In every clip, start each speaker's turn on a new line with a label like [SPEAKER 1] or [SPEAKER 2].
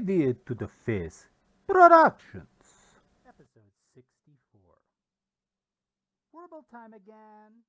[SPEAKER 1] To the Face Productions.
[SPEAKER 2] Episode 64. Verbal time again.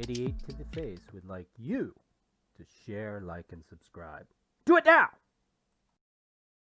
[SPEAKER 2] 88 to the Face would like you to share, like, and subscribe. Do it now!